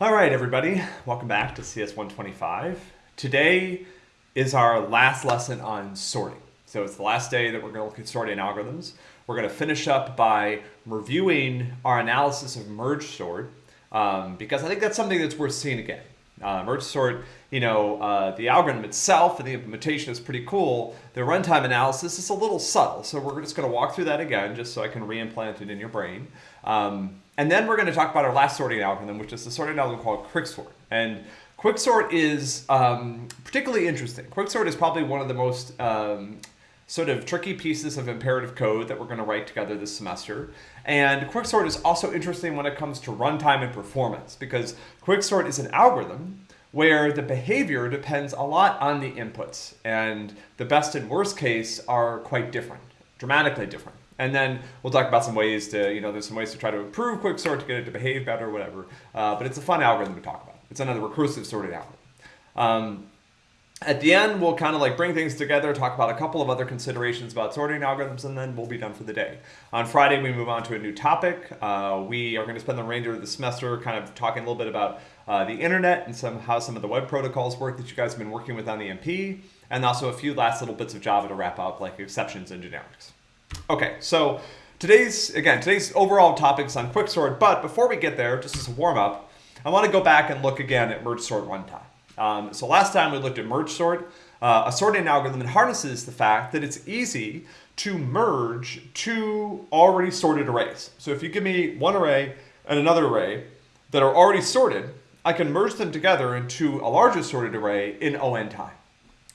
All right, everybody, welcome back to CS 125. Today is our last lesson on sorting. So it's the last day that we're going to look at sorting algorithms. We're going to finish up by reviewing our analysis of merge sort um, because I think that's something that's worth seeing again. Uh, merge sort, you know, uh, the algorithm itself and the implementation is pretty cool. The runtime analysis is a little subtle, so we're just going to walk through that again just so I can reimplant it in your brain. Um, and then we're going to talk about our last sorting algorithm, which is the sorting algorithm called quicksort. And quicksort is um, particularly interesting. Quicksort is probably one of the most um, sort of tricky pieces of imperative code that we're going to write together this semester. And quicksort is also interesting when it comes to runtime and performance because quicksort is an algorithm where the behavior depends a lot on the inputs and the best and worst case are quite different, dramatically different. And then we'll talk about some ways to, you know, there's some ways to try to improve quicksort to get it to behave better whatever. Uh, but it's a fun algorithm to talk about. It's another recursive sorted algorithm. Um, at the end, we'll kind of like bring things together, talk about a couple of other considerations about sorting algorithms, and then we'll be done for the day. On Friday, we move on to a new topic. Uh, we are going to spend the remainder of the semester kind of talking a little bit about uh, the internet and some how some of the web protocols work that you guys have been working with on the MP, and also a few last little bits of Java to wrap up, like exceptions and generics. Okay, so today's, again, today's overall topics on quicksort, but before we get there, just as a warm-up, I want to go back and look again at merge sort runtime. Um, so last time we looked at merge sort, uh, a sorting algorithm that harnesses the fact that it's easy to merge two already sorted arrays. So if you give me one array and another array that are already sorted, I can merge them together into a larger sorted array in on time.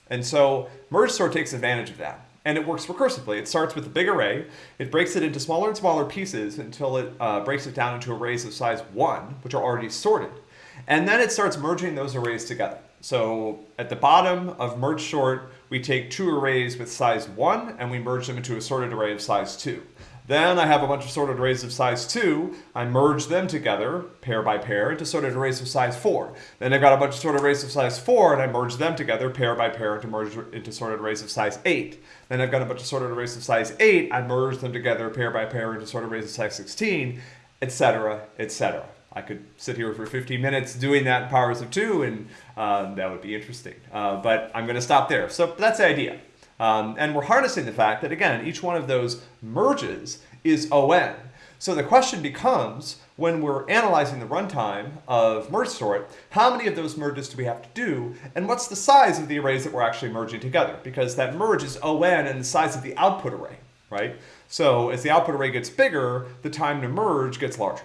And so merge sort takes advantage of that and it works recursively. It starts with a big array, it breaks it into smaller and smaller pieces until it uh, breaks it down into arrays of size 1, which are already sorted. And then it starts merging those arrays together. So at the bottom of merge sort, we take two arrays with size 1 and we merge them into a sorted array of size 2. Then I have a bunch of sorted arrays of size 2. I merge them together, pair by pair, into sorted arrays of size 4. Then I've got a bunch of sorted arrays of size 4, and I merge them together, pair by pair, to merge into sorted arrays of size 8. Then I've got a bunch of sorted arrays of size 8. I merge them together, pair by pair, into sorted arrays of size 16, etc., etc. I could sit here for 15 minutes doing that in powers of 2, and um, that would be interesting. Uh, but I'm going to stop there. So that's the idea. Um, and we're harnessing the fact that, again, each one of those merges is ON. So the question becomes, when we're analyzing the runtime of merge sort, how many of those merges do we have to do, and what's the size of the arrays that we're actually merging together? Because that merge is ON and the size of the output array, right? So as the output array gets bigger, the time to merge gets larger.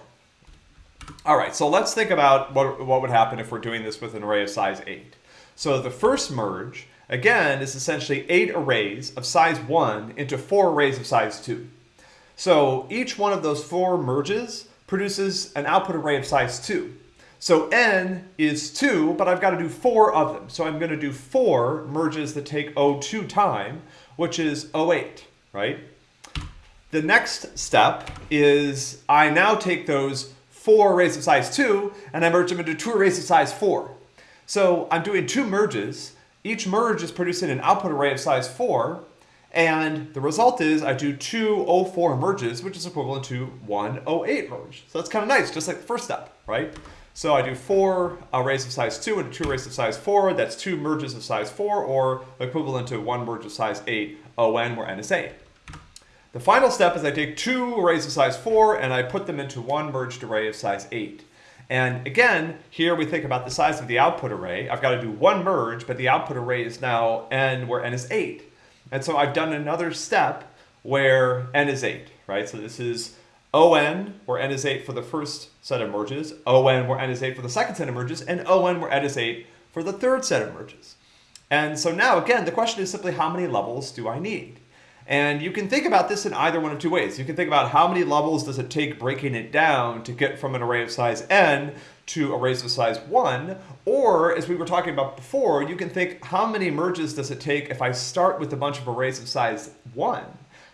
All right, so let's think about what, what would happen if we're doing this with an array of size 8. So the first merge again, is essentially eight arrays of size 1 into four arrays of size 2. So each one of those four merges produces an output array of size 2. So n is 2, but I've got to do four of them. So I'm going to do four merges that take O2 time, which is 08, right? The next step is I now take those four arrays of size 2 and I merge them into two arrays of size 4. So I'm doing two merges each merge is producing an output array of size 4, and the result is I do two O4 merges, which is equivalent to one O8 merge. So that's kind of nice, just like the first step, right? So I do four arrays of size 2 and two arrays of size 4. That's two merges of size 4, or equivalent to one merge of size 8, ON, where n is 8. The final step is I take two arrays of size 4 and I put them into one merged array of size 8. And again, here we think about the size of the output array. I've got to do one merge, but the output array is now n where n is 8. And so I've done another step where n is 8, right? So this is on where n is 8 for the first set of merges, on where n is 8 for the second set of merges, and on where n is 8 for the third set of merges. And so now, again, the question is simply how many levels do I need? And you can think about this in either one of two ways. You can think about how many levels does it take breaking it down to get from an array of size n to arrays of size 1, or as we were talking about before, you can think how many merges does it take if I start with a bunch of arrays of size 1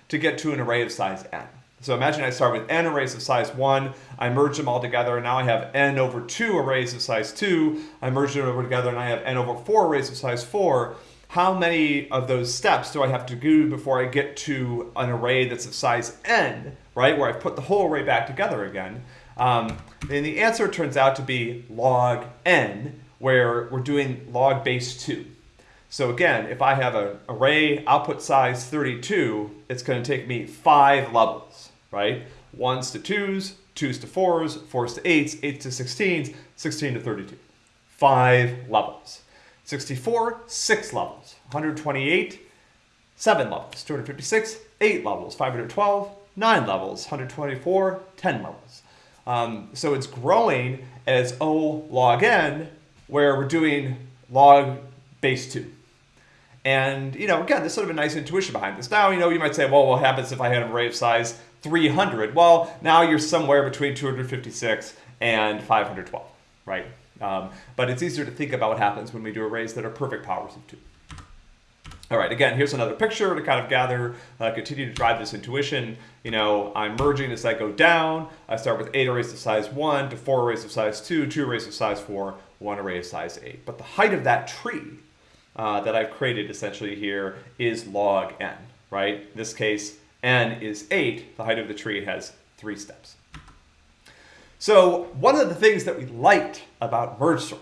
to get to an array of size n. So imagine I start with n arrays of size 1, I merge them all together, and now I have n over 2 arrays of size 2, I merge them over together, and I have n over 4 arrays of size 4 how many of those steps do I have to do before I get to an array that's of size n, right, where I've put the whole array back together again. Um, and the answer turns out to be log n, where we're doing log base 2. So again, if I have an array output size 32, it's going to take me five levels, right? Ones to twos, twos to fours, fours to eights, eights to 16s, 16 to 32. Five levels. 64, six levels. 128, seven levels. 256, eight levels. 512, nine levels. 124, 10 levels. Um, so it's growing as O log n, where we're doing log base 2. And, you know, again, there's sort of a nice intuition behind this. Now, you know, you might say, well, what happens if I had an array of size 300? Well, now you're somewhere between 256 and 512, right? Um, but it's easier to think about what happens when we do arrays that are perfect powers of 2. All right, again, here's another picture to kind of gather, uh, continue to drive this intuition. You know, I'm merging as I go down. I start with 8 arrays of size 1 to 4 arrays of size 2, 2 arrays of size 4, 1 array of size 8. But the height of that tree uh, that I've created essentially here is log n, right? In this case, n is 8. The height of the tree has three steps. So one of the things that we liked about merge sort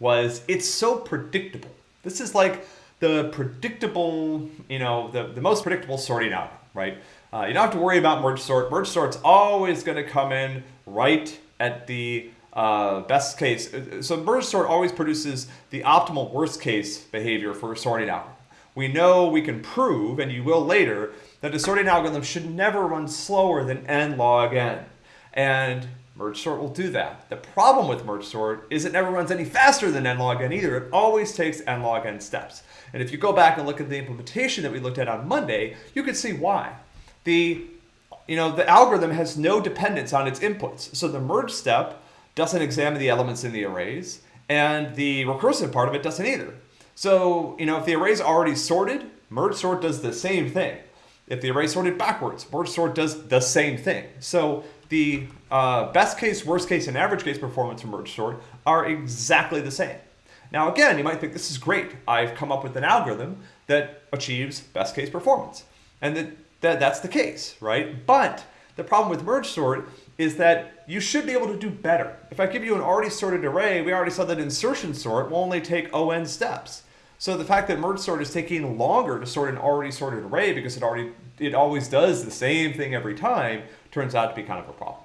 was it's so predictable. This is like the predictable, you know, the, the most predictable sorting out, right? Uh, you don't have to worry about merge sort. Merge sort's always going to come in right at the uh, best case. So merge sort always produces the optimal worst case behavior for sorting algorithm. We know we can prove, and you will later, that the sorting algorithm should never run slower than n log n. And merge sort will do that. The problem with merge sort is it never runs any faster than n log n either. It always takes n log n steps. And if you go back and look at the implementation that we looked at on Monday, you can see why. The, you know, the algorithm has no dependence on its inputs. So the merge step doesn't examine the elements in the arrays, and the recursive part of it doesn't either. So, you know, if the array is already sorted, merge sort does the same thing. If the array sorted backwards, merge sort does the same thing. So the uh, best case, worst case, and average case performance for merge sort are exactly the same. Now again, you might think this is great. I've come up with an algorithm that achieves best case performance. And that, that that's the case, right? But the problem with merge sort is that you should be able to do better. If I give you an already sorted array, we already saw that insertion sort will only take on steps. So the fact that merge sort is taking longer to sort an already sorted array because it already it always does the same thing every time turns out to be kind of a problem.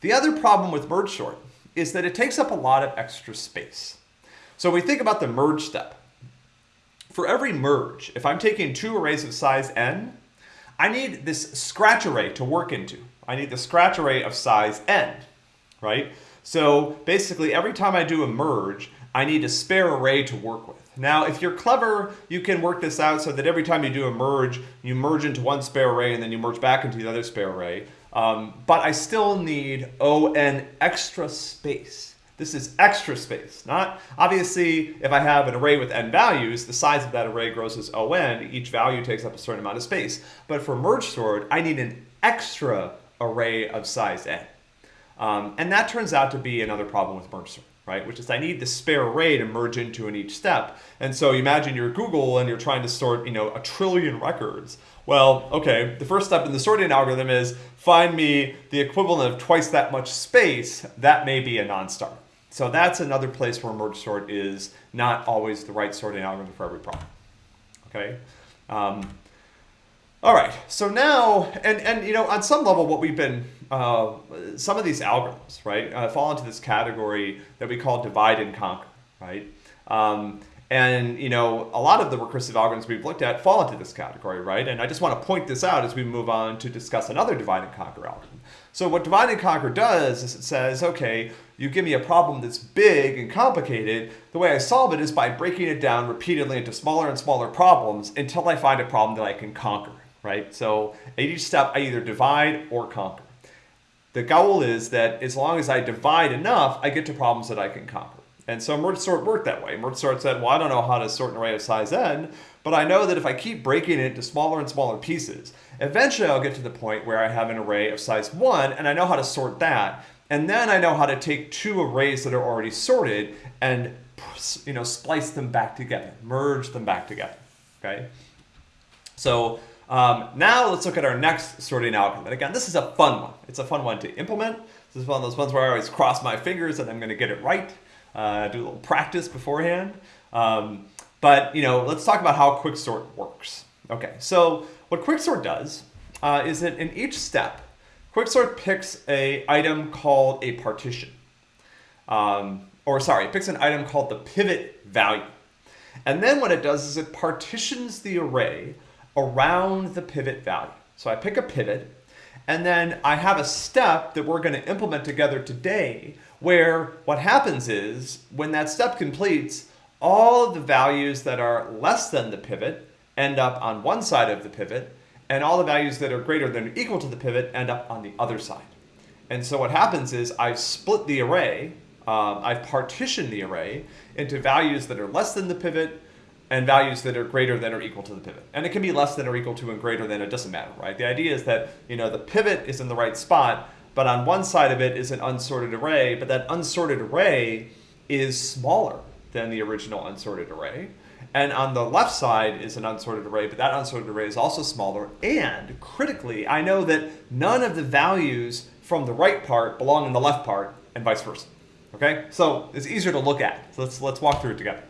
The other problem with merge sort is that it takes up a lot of extra space. So we think about the merge step, for every merge, if I'm taking two arrays of size n, I need this scratch array to work into. I need the scratch array of size n, right? So basically every time I do a merge, I need a spare array to work with. Now, if you're clever, you can work this out so that every time you do a merge, you merge into one spare array and then you merge back into the other spare array. Um, but I still need on extra space. This is extra space, not obviously if I have an array with n values, the size of that array grows as on, each value takes up a certain amount of space. But for merge sort, I need an extra array of size n. Um, and that turns out to be another problem with merge sort, right? Which is I need the spare array to merge into in each step. And so imagine you're Google and you're trying to sort, you know, a trillion records. Well, okay, the first step in the sorting algorithm is find me the equivalent of twice that much space. That may be a non-star. So that's another place where merge sort is not always the right sorting algorithm for every problem. Okay. Um, all right, so now, and, and you know, on some level, what we've been, uh, some of these algorithms, right, uh, fall into this category that we call divide and conquer, right? Um, and you know, a lot of the recursive algorithms we've looked at fall into this category, right? And I just want to point this out as we move on to discuss another divide and conquer algorithm. So what divide and conquer does is it says, okay, you give me a problem that's big and complicated. The way I solve it is by breaking it down repeatedly into smaller and smaller problems until I find a problem that I can conquer right? So at each step, I either divide or conquer. The goal is that as long as I divide enough, I get to problems that I can conquer. And so merge sort worked that way. Merge sort said, well, I don't know how to sort an array of size n, but I know that if I keep breaking it into smaller and smaller pieces, eventually I'll get to the point where I have an array of size 1, and I know how to sort that. And then I know how to take two arrays that are already sorted and you know, splice them back together, merge them back together, okay? So um, now let's look at our next sorting algorithm. And again, this is a fun one. It's a fun one to implement. This is one of those ones where I always cross my fingers that I'm going to get it right. Uh, do a little practice beforehand. Um, but you know, let's talk about how quicksort works. Okay, so what quicksort does uh, is that in each step, quicksort picks a item called a partition. Um, or sorry, it picks an item called the pivot value. And then what it does is it partitions the array around the pivot value. So I pick a pivot, and then I have a step that we're going to implement together today where what happens is when that step completes, all of the values that are less than the pivot end up on one side of the pivot, and all the values that are greater than or equal to the pivot end up on the other side. And so what happens is I've split the array, um, I've partitioned the array into values that are less than the pivot and values that are greater than or equal to the pivot. And it can be less than or equal to and greater than, it doesn't matter, right? The idea is that, you know, the pivot is in the right spot, but on one side of it is an unsorted array, but that unsorted array is smaller than the original unsorted array. And on the left side is an unsorted array, but that unsorted array is also smaller. And critically, I know that none of the values from the right part belong in the left part and vice versa. Okay, so it's easier to look at. So let's, let's walk through it together.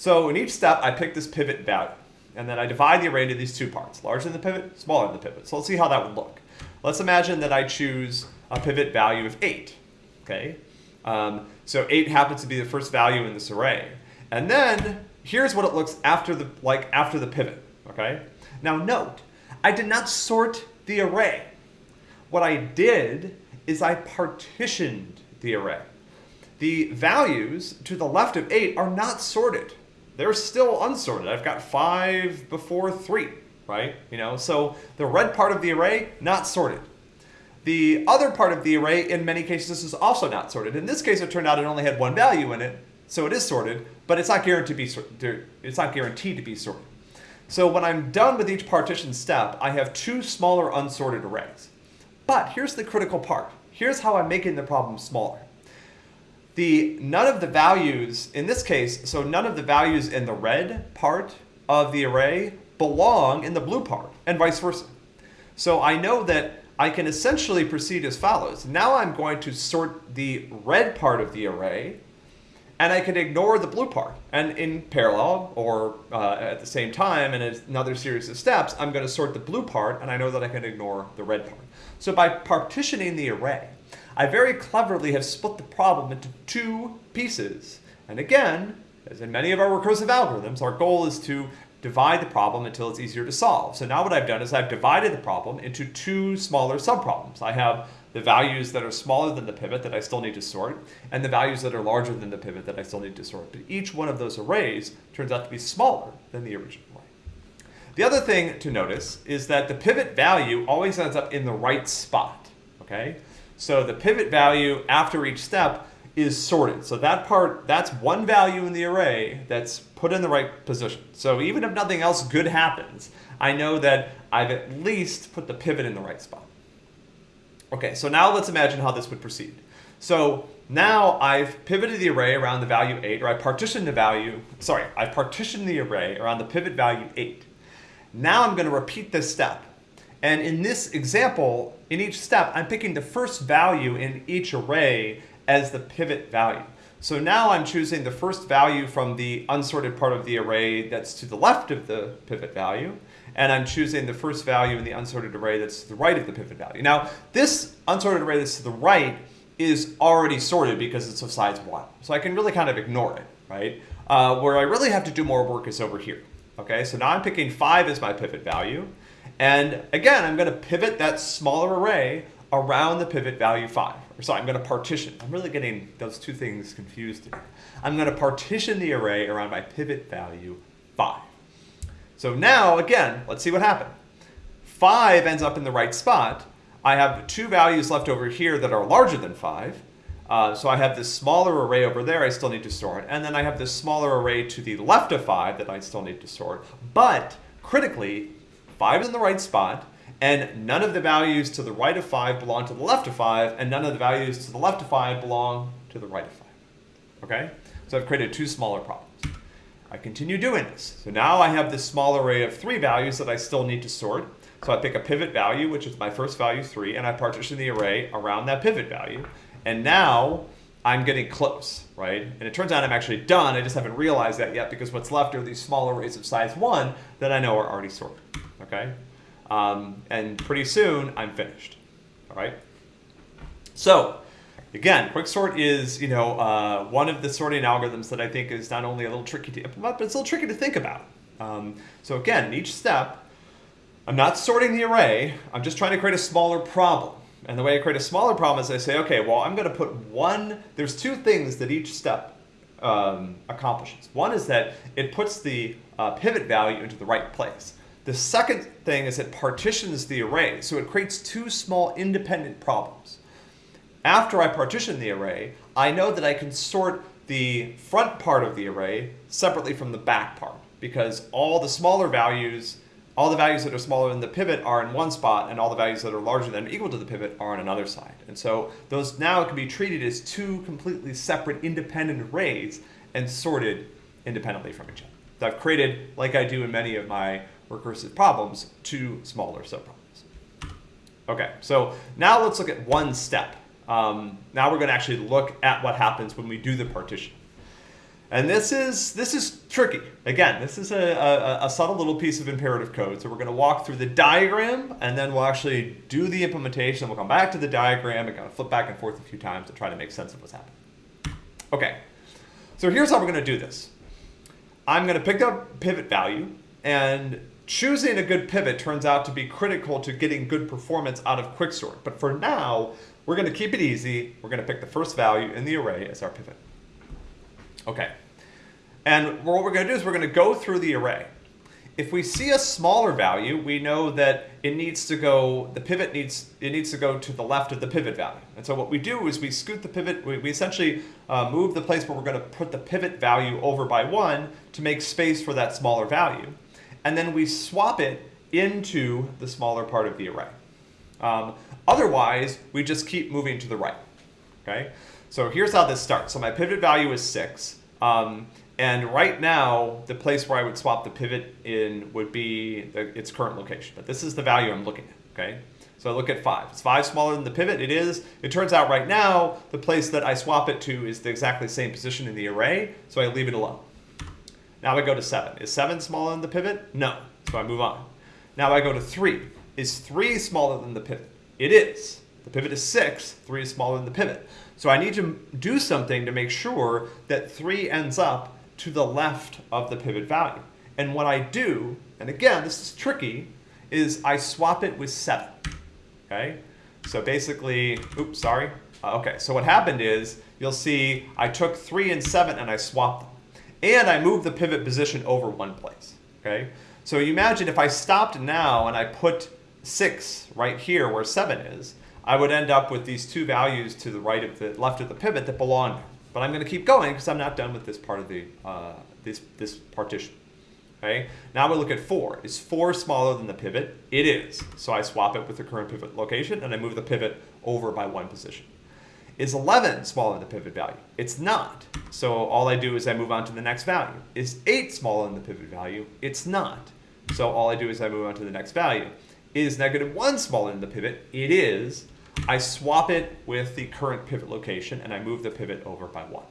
So in each step, I pick this pivot value. And then I divide the array into these two parts, larger than the pivot, smaller than the pivot. So let's see how that would look. Let's imagine that I choose a pivot value of 8. Okay, um, so 8 happens to be the first value in this array. And then here's what it looks after the like after the pivot. Okay, now note, I did not sort the array. What I did is I partitioned the array. The values to the left of 8 are not sorted. They're still unsorted. I've got 5 before 3, right? You know, so the red part of the array, not sorted. The other part of the array, in many cases, is also not sorted. In this case, it turned out it only had one value in it, so it is sorted, but it's not guaranteed to be, it's not guaranteed to be sorted. So when I'm done with each partition step, I have two smaller unsorted arrays. But here's the critical part. Here's how I'm making the problem smaller. The none of the values, in this case, so none of the values in the red part of the array belong in the blue part, and vice versa. So I know that I can essentially proceed as follows. Now I'm going to sort the red part of the array, and I can ignore the blue part. And in parallel, or uh, at the same time, in another series of steps, I'm going to sort the blue part, and I know that I can ignore the red part. So by partitioning the array, I very cleverly have split the problem into two pieces. And again, as in many of our recursive algorithms, our goal is to divide the problem until it's easier to solve. So now what I've done is I've divided the problem into two smaller subproblems. I have the values that are smaller than the pivot that I still need to sort, and the values that are larger than the pivot that I still need to sort. But each one of those arrays turns out to be smaller than the original array. The other thing to notice is that the pivot value always ends up in the right spot, okay? So the pivot value after each step is sorted. So that part, that's one value in the array that's put in the right position. So even if nothing else good happens, I know that I've at least put the pivot in the right spot. Okay, so now let's imagine how this would proceed. So now I've pivoted the array around the value 8, or I partitioned the value, sorry, I've partitioned the array around the pivot value 8. Now I'm going to repeat this step. And in this example, in each step, I'm picking the first value in each array as the pivot value. So now I'm choosing the first value from the unsorted part of the array that's to the left of the pivot value, and I'm choosing the first value in the unsorted array that's to the right of the pivot value. Now, this unsorted array that's to the right is already sorted because it's of size 1. So I can really kind of ignore it, right? Uh, where I really have to do more work is over here. Okay, so now I'm picking 5 as my pivot value. And again, I'm going to pivot that smaller array around the pivot value 5. Or sorry, I'm going to partition. I'm really getting those two things confused here. I'm going to partition the array around my pivot value 5. So now, again, let's see what happened. 5 ends up in the right spot. I have two values left over here that are larger than 5. Uh, so I have this smaller array over there I still need to sort. And then I have this smaller array to the left of 5 that I still need to sort. But critically, 5 is in the right spot, and none of the values to the right of 5 belong to the left of 5, and none of the values to the left of 5 belong to the right of 5. Okay? So I've created two smaller problems. I continue doing this. So now I have this small array of three values that I still need to sort. So I pick a pivot value, which is my first value, 3, and I partition the array around that pivot value. And now I'm getting close, right? And it turns out I'm actually done. I just haven't realized that yet because what's left are these small arrays of size 1 that I know are already sorted, okay? Um, and pretty soon I'm finished, all right? So again, quicksort is, you know, uh, one of the sorting algorithms that I think is not only a little tricky to implement, but it's a little tricky to think about. Um, so again, in each step, I'm not sorting the array, I'm just trying to create a smaller problem. And the way I create a smaller problem is I say, okay, well, I'm going to put one, there's two things that each step um, accomplishes. One is that it puts the uh, pivot value into the right place. The second thing is it partitions the array, so it creates two small independent problems. After I partition the array, I know that I can sort the front part of the array separately from the back part because all the smaller values, all the values that are smaller than the pivot are in one spot and all the values that are larger than or equal to the pivot are on another side. And so those now can be treated as two completely separate independent arrays and sorted independently from each other. So I've created, like I do in many of my recursive problems, to smaller subproblems. Okay, so now let's look at one step um, now we're going to actually look at what happens when we do the partition. And this is this is tricky. Again, this is a, a, a, subtle little piece of imperative code. So we're going to walk through the diagram, and then we'll actually do the implementation. We'll come back to the diagram and kind of flip back and forth a few times to try to make sense of what's happening. Okay, so here's how we're going to do this. I'm going to pick up pivot value, and choosing a good pivot turns out to be critical to getting good performance out of quicksort. But for now, we're going to keep it easy. We're going to pick the first value in the array as our pivot. Okay. And what we're going to do is we're going to go through the array. If we see a smaller value, we know that it needs to go, the pivot needs, it needs to go to the left of the pivot value. And so what we do is we scoot the pivot, we, we essentially uh, move the place where we're going to put the pivot value over by one to make space for that smaller value. And then we swap it into the smaller part of the array. Um, otherwise, we just keep moving to the right. Okay, so here's how this starts. So my pivot value is six. Um, and right now, the place where I would swap the pivot in would be the, its current location. But this is the value I'm looking at, okay? So I look at five. Is five smaller than the pivot? It is. It turns out right now, the place that I swap it to is the exactly same position in the array, so I leave it alone. Now I go to seven. Is seven smaller than the pivot? No, so I move on. Now I go to three. Is 3 smaller than the pivot? It is. The pivot is 6, 3 is smaller than the pivot. So I need to do something to make sure that 3 ends up to the left of the pivot value. And what I do, and again, this is tricky, is I swap it with 7. Okay? So basically, oops, sorry. Uh, okay, so what happened is, you'll see I took 3 and 7 and I swapped them. And I moved the pivot position over one place. Okay? So you imagine if I stopped now and I put 6 right here where 7 is, I would end up with these two values to the right of the left of the pivot that belong there. But I'm going to keep going because I'm not done with this part of the uh, this this partition. Okay. Now we look at 4. Is 4 smaller than the pivot? It is. So I swap it with the current pivot location and I move the pivot over by one position. Is 11 smaller than the pivot value? It's not. So all I do is I move on to the next value. Is 8 smaller than the pivot value? It's not. So all I do is I move on to the next value is negative 1 smaller than the pivot? It is. I swap it with the current pivot location and I move the pivot over by 1.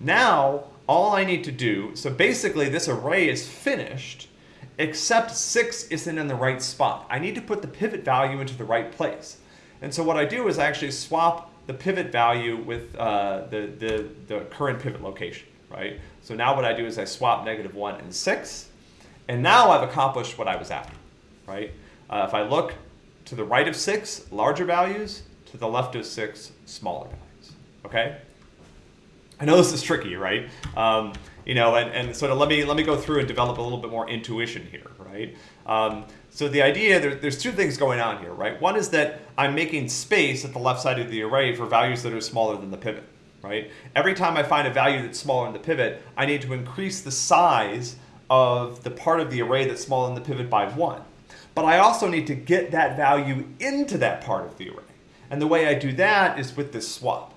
Now, all I need to do, so basically this array is finished, except 6 isn't in the right spot. I need to put the pivot value into the right place. And so what I do is I actually swap the pivot value with uh, the, the, the current pivot location, right? So now what I do is I swap negative 1 and 6, and now I've accomplished what I was after, right? Uh, if I look to the right of 6, larger values, to the left of 6, smaller values. Okay? I know this is tricky, right? Um, you know, and, and sort of let me let me go through and develop a little bit more intuition here, right? Um, so the idea, there, there's two things going on here, right? One is that I'm making space at the left side of the array for values that are smaller than the pivot, right? Every time I find a value that's smaller than the pivot, I need to increase the size of the part of the array that's smaller than the pivot by one but I also need to get that value into that part of the array. And the way I do that is with this swap.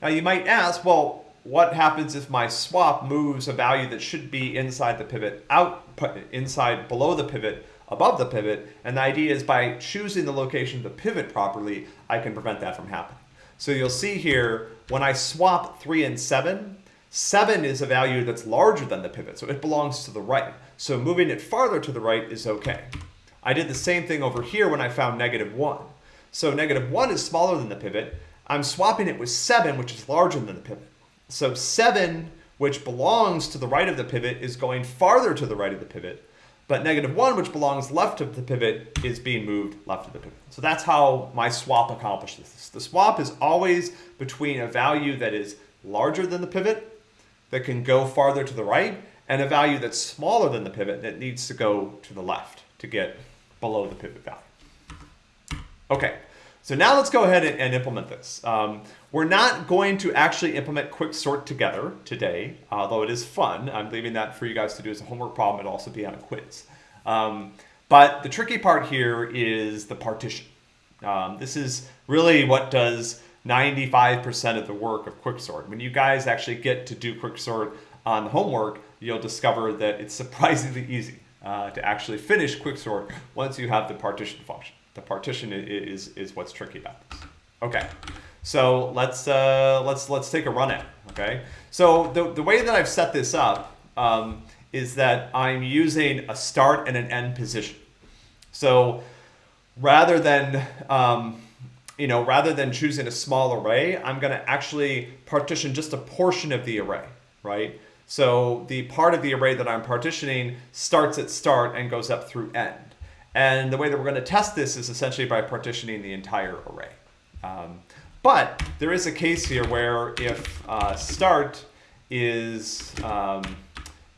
Now you might ask, well, what happens if my swap moves a value that should be inside the pivot out, inside below the pivot above the pivot. And the idea is by choosing the location of the pivot properly, I can prevent that from happening. So you'll see here, when I swap 3 and 7, 7 is a value that's larger than the pivot, so it belongs to the right. So moving it farther to the right is okay. I did the same thing over here when I found negative 1. So negative 1 is smaller than the pivot. I'm swapping it with 7, which is larger than the pivot. So 7, which belongs to the right of the pivot, is going farther to the right of the pivot. But negative 1, which belongs left of the pivot, is being moved left of the pivot. So that's how my swap accomplishes this. The swap is always between a value that is larger than the pivot, that can go farther to the right, and a value that's smaller than the pivot that needs to go to the left to get below the pivot value. Okay, so now let's go ahead and, and implement this. Um, we're not going to actually implement quick sort together today, although it is fun. I'm leaving that for you guys to do as a homework problem. It'll also be on a quiz. Um, but the tricky part here is the partition. Um, this is really what does 95% of the work of quicksort. When you guys actually get to do quicksort on the homework, you'll discover that it's surprisingly easy uh, to actually finish quicksort once you have the partition function. The partition is, is what's tricky about this. Okay, so let's, uh, let's, let's take a run at it, okay? So the, the way that I've set this up um, is that I'm using a start and an end position. So rather than, um, you know, rather than choosing a small array, I'm gonna actually partition just a portion of the array, right? So the part of the array that I'm partitioning starts at start and goes up through end. And the way that we're going to test this is essentially by partitioning the entire array. Um, but there is a case here where if uh, start is, um,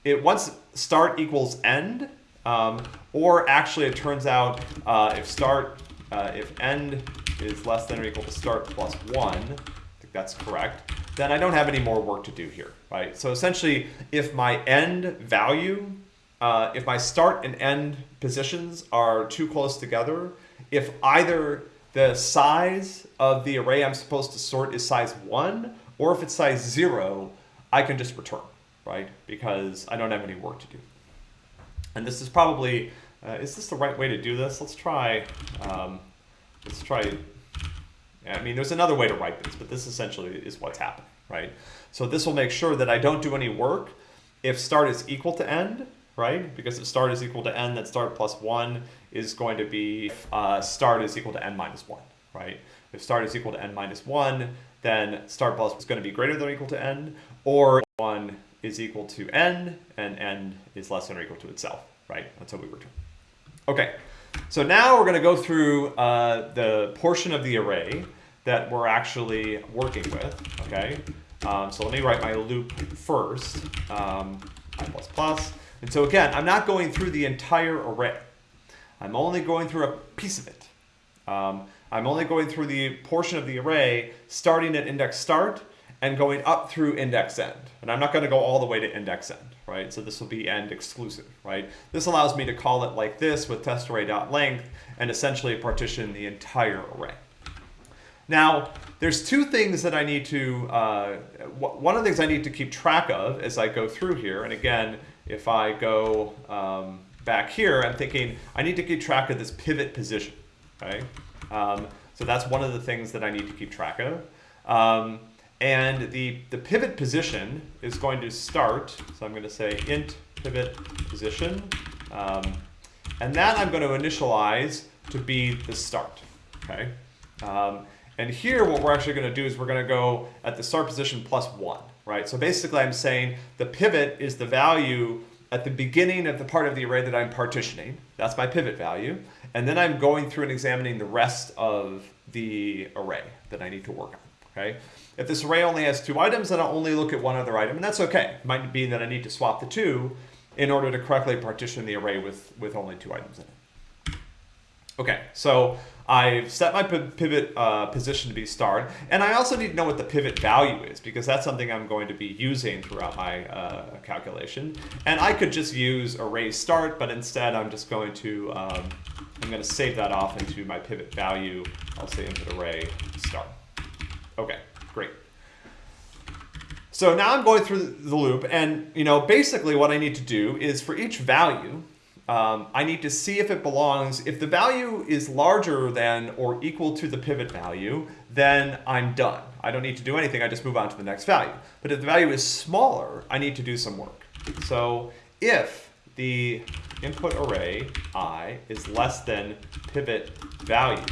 it once start equals end, um, or actually it turns out uh, if start, uh, if end is less than or equal to start plus one, I think that's correct, then I don't have any more work to do here, right? So essentially, if my end value uh, if my start and end positions are too close together, if either the size of the array I'm supposed to sort is size 1, or if it's size 0, I can just return, right? Because I don't have any work to do. And this is probably, uh, is this the right way to do this? Let's try, um, let's try, I mean, there's another way to write this, but this essentially is what's happening, right? So this will make sure that I don't do any work if start is equal to end, right? Because if start is equal to n, then start plus 1 is going to be uh, start is equal to n minus 1, right? If start is equal to n minus 1, then start plus is going to be greater than or equal to n, or 1 is equal to n, and n is less than or equal to itself, right? That's what we return. Okay, so now we're going to go through uh, the portion of the array that we're actually working with, okay? Um, so let me write my loop first, um, i plus plus. And so again, I'm not going through the entire array. I'm only going through a piece of it. Um, I'm only going through the portion of the array starting at index start and going up through index end. And I'm not going to go all the way to index end, right? So this will be end exclusive, right? This allows me to call it like this with test array.length and essentially partition the entire array. Now, there's two things that I need to, uh, one of the things I need to keep track of as I go through here, and again, if I go um, back here, I'm thinking I need to keep track of this pivot position, right? Um, so that's one of the things that I need to keep track of. Um, and the, the pivot position is going to start, so I'm going to say int pivot position, um, and that I'm going to initialize to be the start, okay? And here what we're actually going to do is we're going to go at the start position plus one right? So basically I'm saying the pivot is the value at the beginning of the part of the array that I'm partitioning. That's my pivot value. And then I'm going through and examining the rest of the array that I need to work on, okay? If this array only has two items, then I'll only look at one other item, and that's okay. It might be that I need to swap the two in order to correctly partition the array with, with only two items in it. Okay, so I've set my pivot uh, position to be start, and I also need to know what the pivot value is because that's something I'm going to be using throughout my uh, calculation. And I could just use array start, but instead I'm just going to, um, I'm going to save that off into my pivot value. I'll say input array start. Okay, great. So now I'm going through the loop, and you know, basically what I need to do is for each value, um, I need to see if it belongs. If the value is larger than or equal to the pivot value, then I'm done. I don't need to do anything. I just move on to the next value. But if the value is smaller, I need to do some work. So if the input array i is less than pivot value,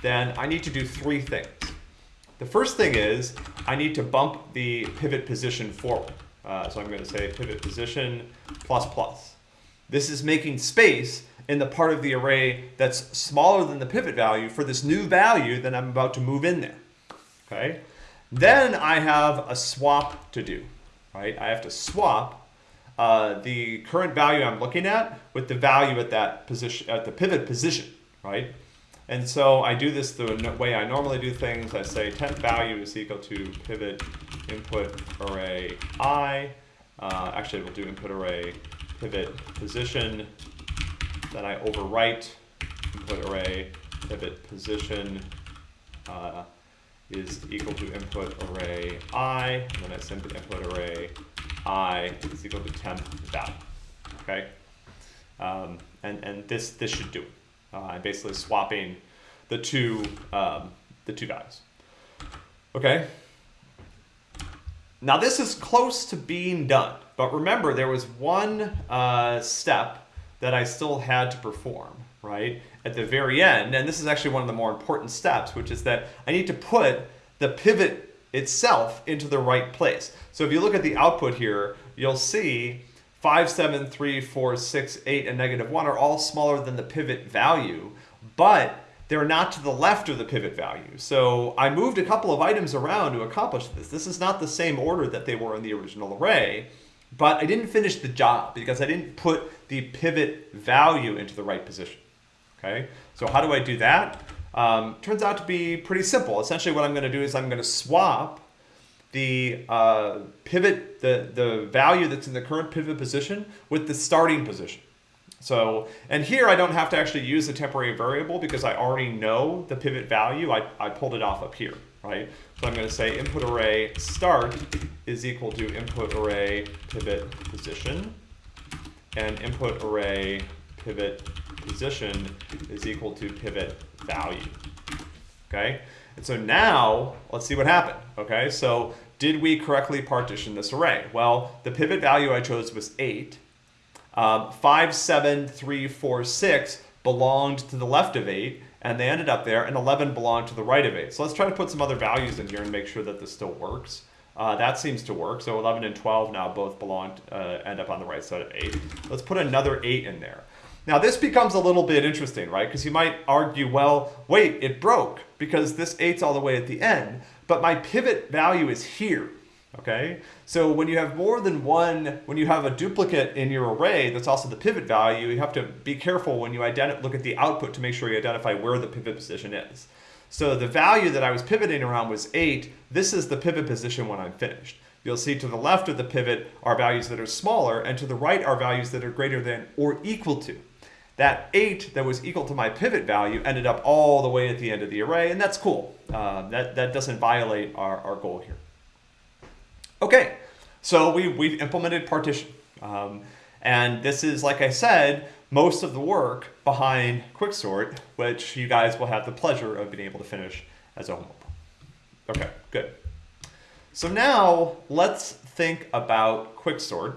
then I need to do three things. The first thing is I need to bump the pivot position forward. Uh, so I'm going to say pivot position plus plus. This is making space in the part of the array that's smaller than the pivot value for this new value that I'm about to move in there. Okay. Then I have a swap to do, right? I have to swap uh, the current value I'm looking at with the value at that position, at the pivot position, right? And so I do this the way I normally do things. I say temp value is equal to pivot input array i. Uh, actually, we'll do input array pivot position. Then I overwrite input array pivot position uh, is equal to input array i. And then I send the input array i is equal to temp value. Okay, um, and and this this should do it. Uh, I'm basically swapping the two um, the two values. Okay. Now this is close to being done, but remember there was one uh, step that I still had to perform, right? At the very end, and this is actually one of the more important steps, which is that I need to put the pivot itself into the right place. So if you look at the output here, you'll see 5, 7, 3, 4, 6, 8, and negative 1 are all smaller than the pivot value, but they're not to the left of the pivot value. So I moved a couple of items around to accomplish this. This is not the same order that they were in the original array, but I didn't finish the job because I didn't put the pivot value into the right position. Okay, so how do I do that? Um, turns out to be pretty simple. Essentially what I'm going to do is I'm going to swap the uh, pivot, the, the value that's in the current pivot position with the starting position. So, and here I don't have to actually use the temporary variable because I already know the pivot value. I, I pulled it off up here, right? So I'm going to say input array start is equal to input array pivot position and input array pivot position is equal to pivot value. Okay, and so now let's see what happened. Okay, so did we correctly partition this array? Well, the pivot value I chose was 8. Um, 5, 7, 3, 4, 6 belonged to the left of 8, and they ended up there, and 11 belonged to the right of 8. So let's try to put some other values in here and make sure that this still works. Uh, that seems to work. So 11 and 12 now both belong, uh, end up on the right side of 8. Let's put another 8 in there. Now this becomes a little bit interesting, right? Because you might argue, well, wait, it broke because this 8's all the way at the end, but my pivot value is here okay? So when you have more than one, when you have a duplicate in your array that's also the pivot value, you have to be careful when you look at the output to make sure you identify where the pivot position is. So the value that I was pivoting around was 8. This is the pivot position when I'm finished. You'll see to the left of the pivot are values that are smaller, and to the right are values that are greater than or equal to. That 8 that was equal to my pivot value ended up all the way at the end of the array, and that's cool. Uh, that, that doesn't violate our, our goal here. Okay, so we, we've implemented partition. Um, and this is, like I said, most of the work behind Quicksort, which you guys will have the pleasure of being able to finish as a homework. Okay, good. So now let's think about Quicksort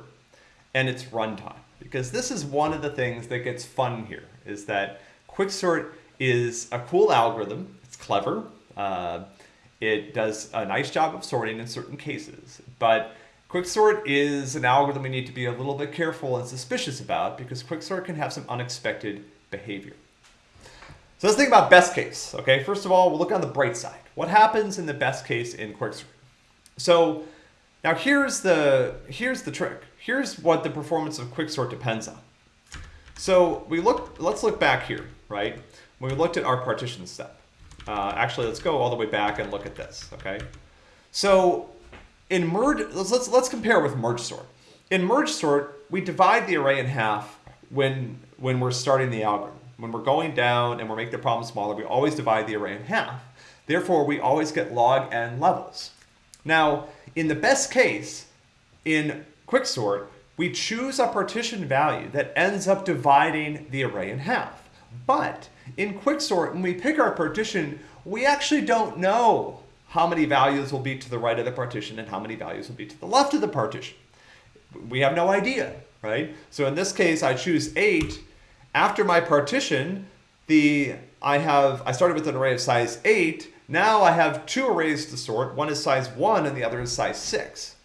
and its runtime, because this is one of the things that gets fun here, is that Quicksort is a cool algorithm. It's clever. Uh, it does a nice job of sorting in certain cases, but quicksort is an algorithm we need to be a little bit careful and suspicious about because quicksort can have some unexpected behavior. So let's think about best case, okay? First of all, we'll look on the bright side. What happens in the best case in quicksort? So now here's the, here's the trick. Here's what the performance of quicksort depends on. So we look, let's look back here, right? When we looked at our partition step. Uh, actually, let's go all the way back and look at this, okay? So in merge, let's, let's, let's compare with merge sort. In merge sort, we divide the array in half when, when we're starting the algorithm. When we're going down and we're making the problem smaller, we always divide the array in half. Therefore, we always get log n levels. Now, in the best case, in quicksort, we choose a partition value that ends up dividing the array in half. But in quicksort, when we pick our partition, we actually don't know how many values will be to the right of the partition and how many values will be to the left of the partition. We have no idea, right? So in this case, I choose 8. After my partition, the I have I started with an array of size 8. Now I have two arrays to sort. One is size 1 and the other is size 6.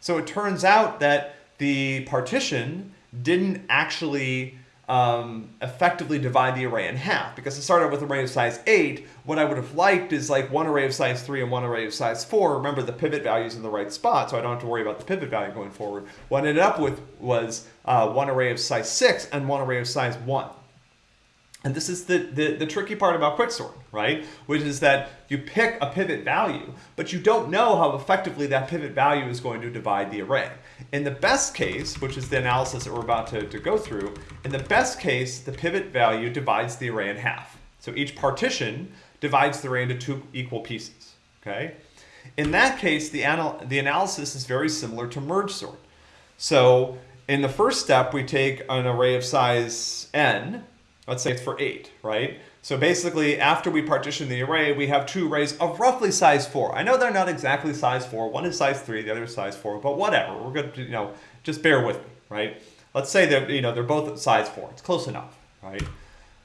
So it turns out that the partition didn't actually um, effectively divide the array in half because it started with an array of size 8. What I would have liked is like one array of size 3 and one array of size 4. Remember the pivot value is in the right spot so I don't have to worry about the pivot value going forward. What I ended up with was uh, one array of size 6 and one array of size 1. And this is the, the, the, tricky part about quicksort, right? Which is that you pick a pivot value, but you don't know how effectively that pivot value is going to divide the array. In the best case, which is the analysis that we're about to, to go through, in the best case, the pivot value divides the array in half. So each partition divides the array into two equal pieces, okay? In that case, the, anal the analysis is very similar to merge sort. So in the first step, we take an array of size n, let's say it's for 8, right? So basically, after we partition the array, we have two arrays of roughly size 4. I know they're not exactly size 4. One is size 3, the other is size 4, but whatever. We're going to, you know, just bear with me, right? Let's say that, you know, they're both size 4. It's close enough, right?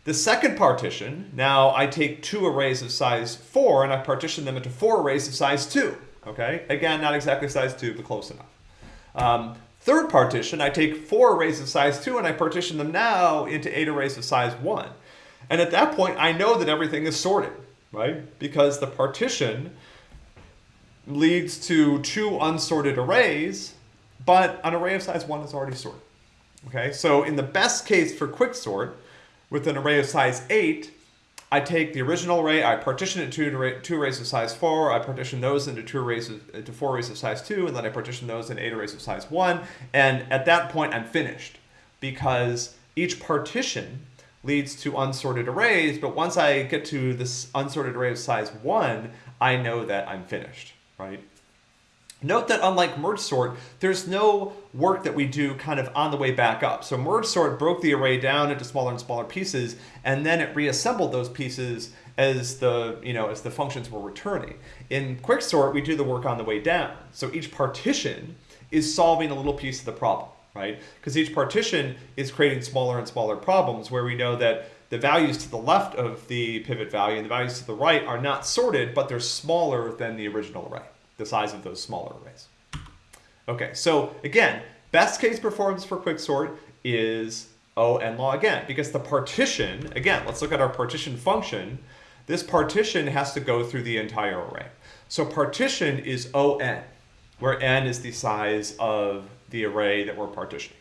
The second partition, now I take two arrays of size 4 and I partition them into four arrays of size 2, okay? Again, not exactly size 2, but close enough. Um, Third partition, I take four arrays of size 2 and I partition them now into eight arrays of size 1. And at that point, I know that everything is sorted, right? Because the partition leads to two unsorted arrays, but an array of size 1 is already sorted. Okay, so in the best case for quicksort, with an array of size 8, I take the original array, I partition it to two arrays of size 4, I partition those into two arrays of, into four arrays of size 2, and then I partition those in eight arrays of size 1, and at that point I'm finished because each partition leads to unsorted arrays, but once I get to this unsorted array of size 1, I know that I'm finished, right? Note that unlike merge sort, there's no work that we do kind of on the way back up. So merge sort broke the array down into smaller and smaller pieces, and then it reassembled those pieces as the you know as the functions were returning. In quicksort, we do the work on the way down. So each partition is solving a little piece of the problem, right? Because each partition is creating smaller and smaller problems where we know that the values to the left of the pivot value and the values to the right are not sorted, but they're smaller than the original array the size of those smaller arrays. Okay, so again, best case performance for quicksort is O n log again, because the partition, again, let's look at our partition function. This partition has to go through the entire array. So partition is O n, where n is the size of the array that we're partitioning,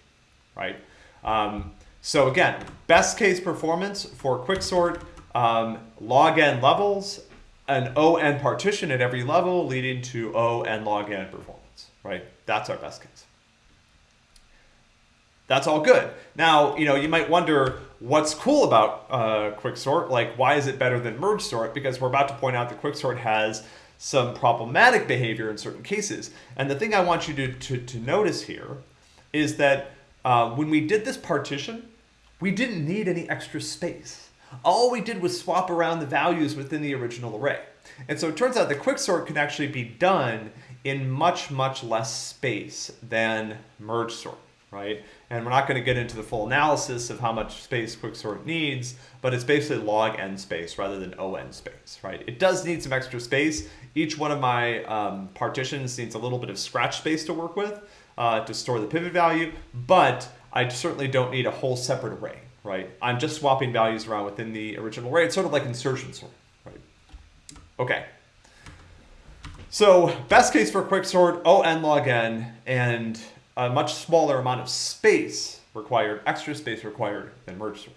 right? Um, so again, best case performance for quicksort, um, log n levels an ON partition at every level leading to O n log n performance, right? That's our best case. That's all good. Now, you know, you might wonder what's cool about uh, quicksort, like why is it better than merge sort? Because we're about to point out that quicksort has some problematic behavior in certain cases. And the thing I want you to, to, to notice here is that uh, when we did this partition, we didn't need any extra space all we did was swap around the values within the original array. And so it turns out the quicksort can actually be done in much, much less space than merge sort, right? And we're not going to get into the full analysis of how much space quicksort needs, but it's basically log n space rather than on space, right? It does need some extra space. Each one of my um, partitions needs a little bit of scratch space to work with uh, to store the pivot value, but I certainly don't need a whole separate array, right? I'm just swapping values around within the original array. It's sort of like insertion sort, right? Okay. So best case for quicksort, O n log n, and a much smaller amount of space required, extra space required than merge sort.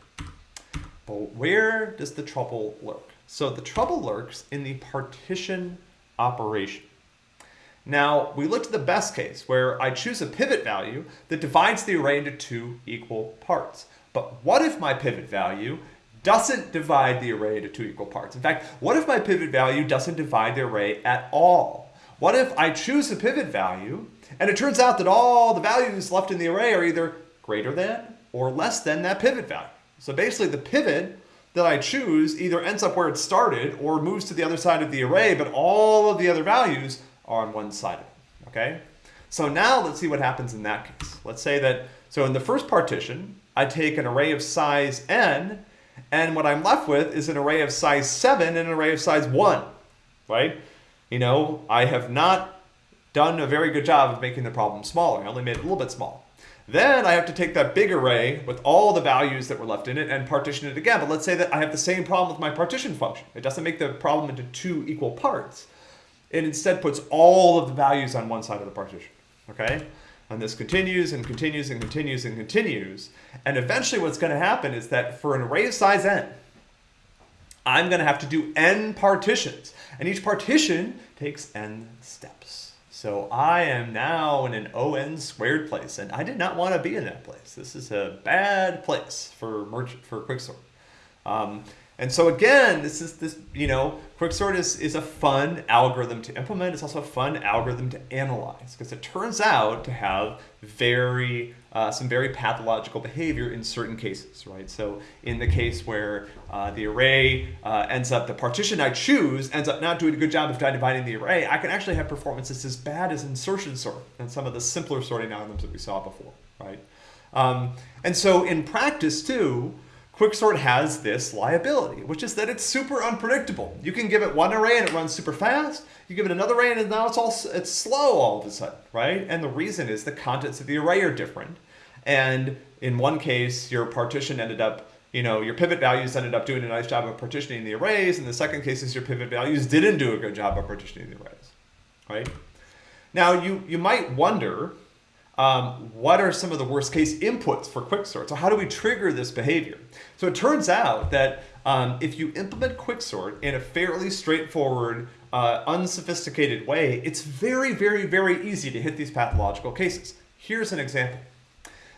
But where does the trouble lurk? So the trouble lurks in the partition operation. Now, we looked at the best case, where I choose a pivot value that divides the array into two equal parts. But what if my pivot value doesn't divide the array into two equal parts? In fact, what if my pivot value doesn't divide the array at all? what if I choose a pivot value and it turns out that all the values left in the array are either greater than or less than that pivot value. So basically the pivot that I choose either ends up where it started or moves to the other side of the array, but all of the other values are on one side of it, okay? So now let's see what happens in that case. Let's say that, so in the first partition, I take an array of size n, and what I'm left with is an array of size 7 and an array of size 1, right? You know, I have not done a very good job of making the problem smaller. I only made it a little bit small. Then I have to take that big array with all the values that were left in it and partition it again. But let's say that I have the same problem with my partition function. It doesn't make the problem into two equal parts. It instead puts all of the values on one side of the partition, okay? And this continues and continues and continues and continues. And eventually what's gonna happen is that for an array of size n, I'm gonna have to do n partitions. And each partition takes n steps. So I am now in an ON squared place, and I did not want to be in that place. This is a bad place for merchant for quicksort. Um, and so again, this is this, you know, quicksort is, is a fun algorithm to implement. It's also a fun algorithm to analyze because it turns out to have very, uh, some very pathological behavior in certain cases, right? So in the case where uh, the array uh, ends up, the partition I choose ends up not doing a good job of dividing the array, I can actually have performances as bad as insertion sort and some of the simpler sorting algorithms that we saw before, right? Um, and so in practice too, Quicksort has this liability, which is that it's super unpredictable. You can give it one array and it runs super fast. You give it another array and now it's all it's slow all of a sudden, right? And the reason is the contents of the array are different. And in one case, your partition ended up, you know, your pivot values ended up doing a nice job of partitioning the arrays. In the second case is your pivot values didn't do a good job of partitioning the arrays, right? Now you, you might wonder, um, what are some of the worst case inputs for quicksort? So how do we trigger this behavior? So it turns out that um, if you implement quicksort in a fairly straightforward, uh, unsophisticated way, it's very, very, very easy to hit these pathological cases. Here's an example.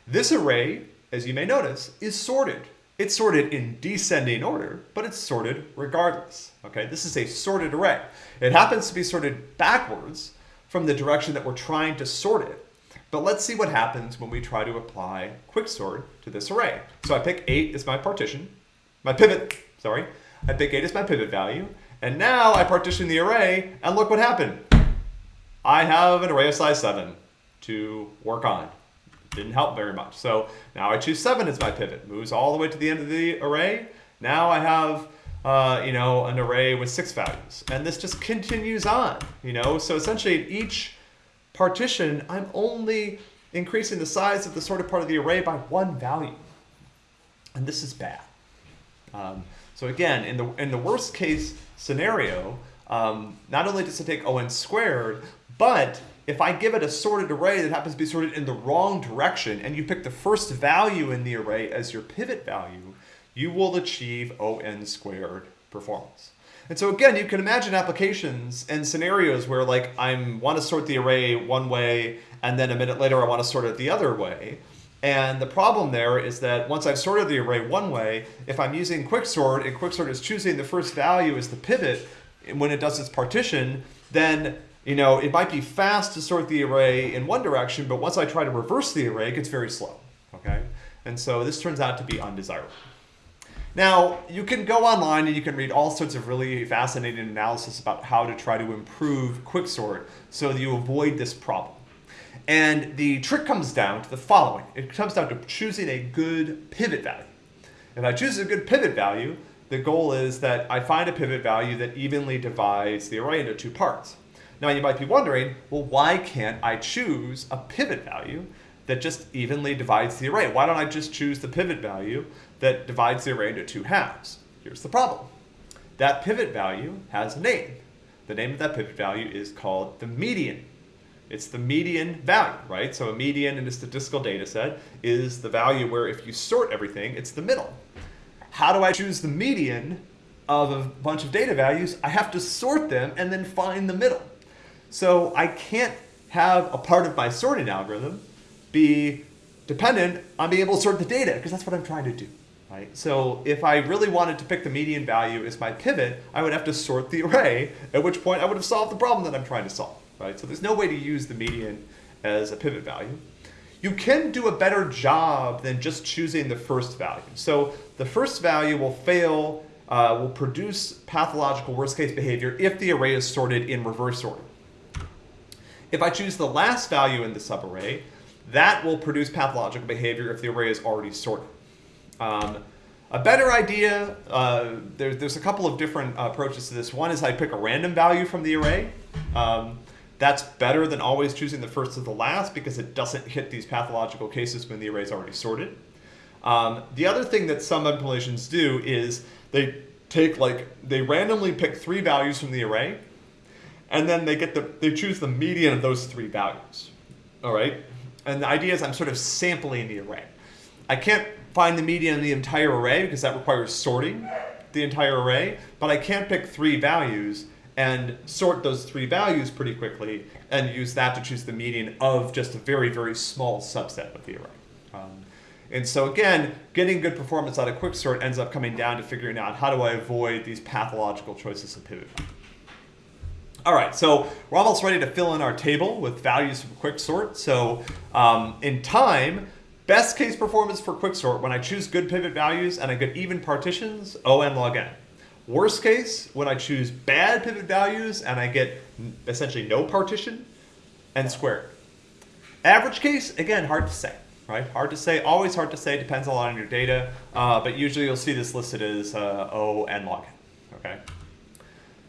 This array, as you may notice, is sorted. It's sorted in descending order, but it's sorted regardless. Okay, this is a sorted array. It happens to be sorted backwards from the direction that we're trying to sort it. But let's see what happens when we try to apply quicksort to this array. So I pick 8 as my partition, my pivot, sorry. I pick 8 as my pivot value, and now I partition the array, and look what happened. I have an array of size 7 to work on. Didn't help very much. So now I choose 7 as my pivot. Moves all the way to the end of the array. Now I have uh, you know, an array with six values. And this just continues on, you know? So essentially each partition, I'm only increasing the size of the sorted part of the array by one value. And this is bad. Um, so again, in the, in the worst case scenario, um, not only does it take O n squared, but if I give it a sorted array that happens to be sorted in the wrong direction, and you pick the first value in the array as your pivot value, you will achieve O n squared performance. And so again, you can imagine applications and scenarios where like I want to sort the array one way and then a minute later I want to sort it the other way. And the problem there is that once I've sorted the array one way, if I'm using quicksort and quicksort is choosing the first value as the pivot when it does its partition, then you know, it might be fast to sort the array in one direction, but once I try to reverse the array, it gets very slow, okay? And so this turns out to be undesirable. Now, you can go online and you can read all sorts of really fascinating analysis about how to try to improve quicksort so that you avoid this problem. And the trick comes down to the following. It comes down to choosing a good pivot value. If I choose a good pivot value, the goal is that I find a pivot value that evenly divides the array into two parts. Now you might be wondering, well, why can't I choose a pivot value that just evenly divides the array? Why don't I just choose the pivot value that divides the array into two halves. Here's the problem. That pivot value has a name. The name of that pivot value is called the median. It's the median value, right? So a median in a statistical data set is the value where if you sort everything, it's the middle. How do I choose the median of a bunch of data values? I have to sort them and then find the middle. So I can't have a part of my sorting algorithm be dependent on being able to sort the data because that's what I'm trying to do right? So if I really wanted to pick the median value as my pivot, I would have to sort the array, at which point I would have solved the problem that I'm trying to solve, right? So there's no way to use the median as a pivot value. You can do a better job than just choosing the first value. So the first value will fail, uh, will produce pathological worst case behavior if the array is sorted in reverse order. If I choose the last value in the subarray, that will produce pathological behavior if the array is already sorted. Um, a better idea, uh, there, there's a couple of different uh, approaches to this. One is I pick a random value from the array. Um, that's better than always choosing the first to the last because it doesn't hit these pathological cases when the array is already sorted. Um, the other thing that some implementations do is they take like, they randomly pick three values from the array and then they get the, they choose the median of those three values. All right. And the idea is I'm sort of sampling the array. I can't find the median in the entire array because that requires sorting the entire array, but I can pick three values and sort those three values pretty quickly and use that to choose the median of just a very, very small subset of the array. Um, and so again, getting good performance out of quicksort ends up coming down to figuring out how do I avoid these pathological choices of pivot All right, so we're almost ready to fill in our table with values from quicksort. So um, in time, best case performance for quicksort, when I choose good pivot values and I get even partitions, O n log n. Worst case, when I choose bad pivot values and I get essentially no partition N squared. Average case, again, hard to say, right? Hard to say, always hard to say, depends a lot on your data, uh, but usually you'll see this listed as uh, O n log n, okay?